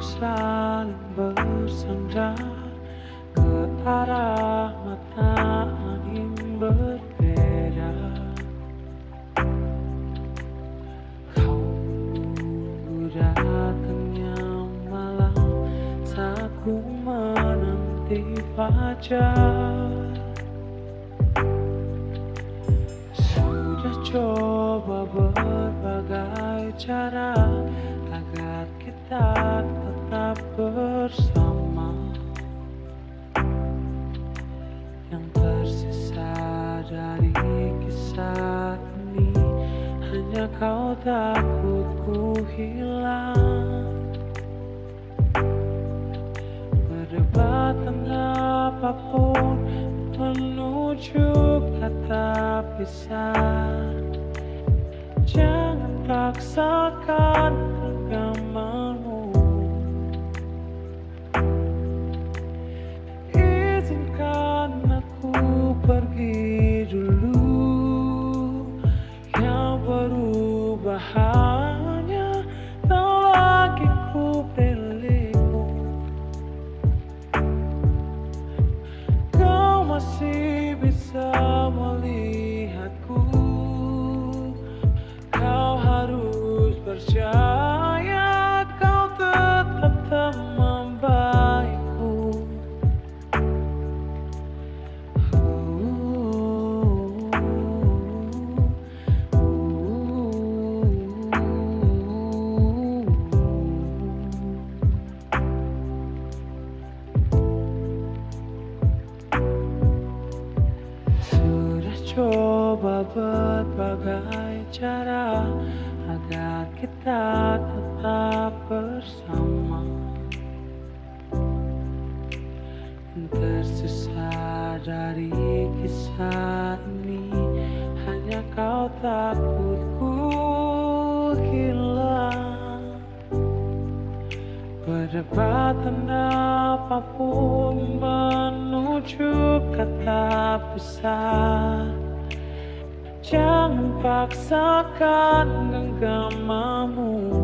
saling bersandar ke arah mata angin berbeda. Kau menunggu datangnya malam saat ku menanti fajar. Sudah coba berbagai cara agar kita tetap bersama. Yang tersisa dari kisah ini Hanya kau takut ku hilang. Perdebatan apa pun menuju kata pisah. Jangan paksakan pergi dulu. Yang berubah hanya tak lagi ku pilihmu. Kau masih bisa berbagai cara agar kita tetap bersama. Tersisa dari kisah ini hanya kau takut ku hilang. Perdebatan apa pun menuju kata pisah Jangan paksakan genggamanmu